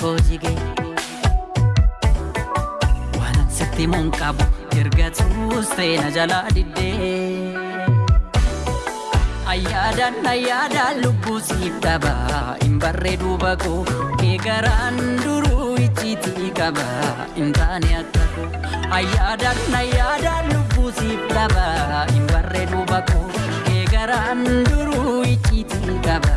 koo jige. Waan sitti muun qabu erga tuustee na jalaa diddee. Ayyaadaan ayyaadaan lubbuu siif dhaba hin barreedu bakoo kee garaan duruu icciitii qaba hin taane akka koo. Ayyaadaan ayyaadaan lubbuu siif dhaba hin barreedu bakoo kee garaan duruu icciitii qaba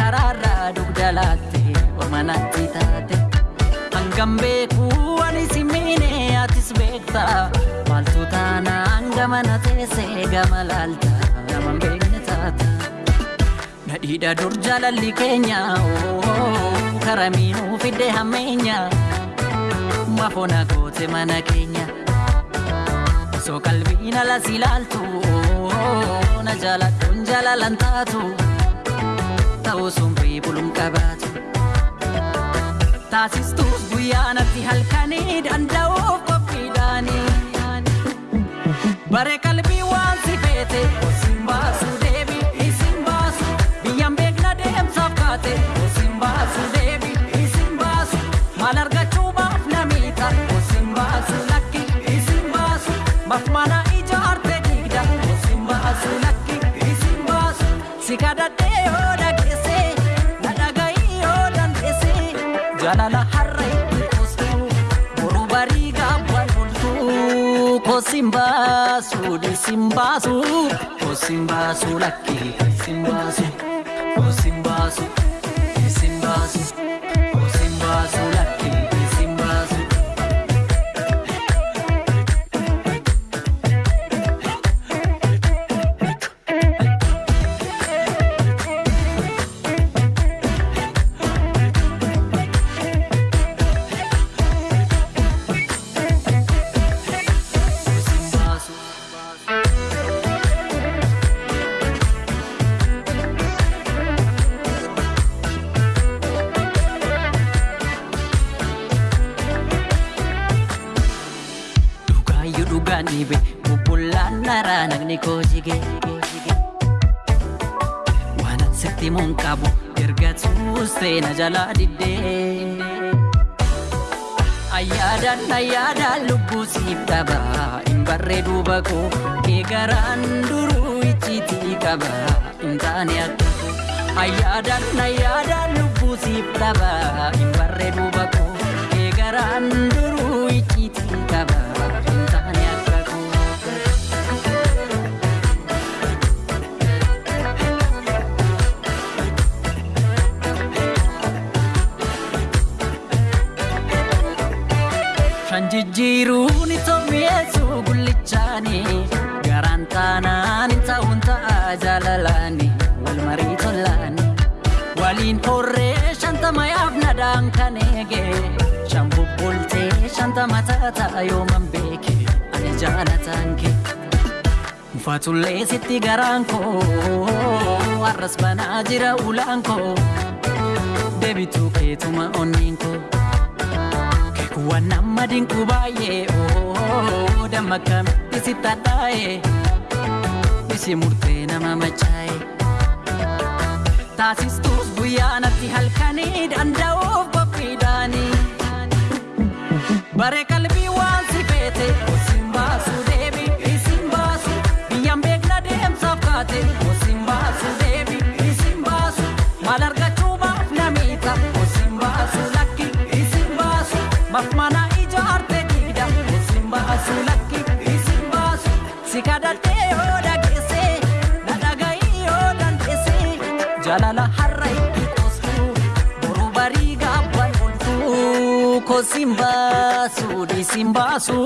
karaarraa dugda laatte ormanatti taate Hangam beekuu ani si miine atis beekta Maaltu taanaan gama na teessee gama laalta hin beekne taata Nadhiidha dur jaalalli keenya karamiinuu fidde hammeenya Mafoona goote mana keenya. So qalbiin alas ilaaltu na jaaladhuun jaalalan taatu ta'uu sumrii buluun qabaatu. Taasistuus guyyaa natti halkanii danda'uuf qophiidhaanii. Bare qalbii waan si feete osin baasu deebi isin baasu biyyaan beekna deemsaaf kaate osin baasu deebi isin baasu maal argachuu baaf namiidha osin baasu lakki isin baasu. Mafmana ijaarte digda Osin baasu Kosin baasu disin baasu Kosin baasu lakki isin baasu Kosin baasu Dhiibe bubbullaan naraa nagni koo jige. Waan sitti muun qabu erga tuustee na jalaa diddee. Ayyaadaan ayyaadaan lubbuu siif dhaba hin barreedu bakoo kee garaan duruu icciitii qaba hin taane akka. Ayyaadaan ayyaadaan lubbuu siif dhaba hin barreedu bakoo Shan jijjiiruun itoo mi'eessu gullichaani garaan taanaan hin ta'uun ta'a jaalalaani wal marii tolaani waliin horree shantama yaafnadhaan kan eege shan bubbultee shantama taata yooman beeke ani jaalataan kee Mufatullee sitti garaan koo har'as banaa jira ulaan koo deebituu keetuma onniin koo. Waan nama dinqu baay'ee oo damma kamitti si tadhaa'e isi murtee nama machaa'e. Taasistuus guyyaa natti halkanii danda'uuf qophiidhaanii. Bare qalbii waan si feete baasu mafmana ijaarte digda osin baasu lakki isin baasu si kadhadhee yoo dhageesse na dhaga'i yoo dandeesse jaalala har'a itti qoostu boru barii gaabban bultu kosimbasu disimbasu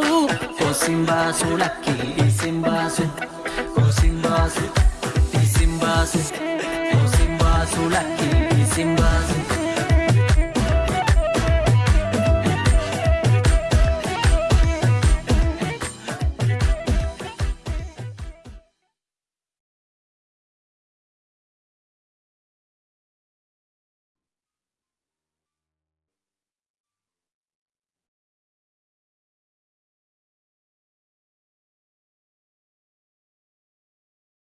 kosimbasu lakki disimbasu kosimbasu disimbasu kosimbasu lakki disimbasu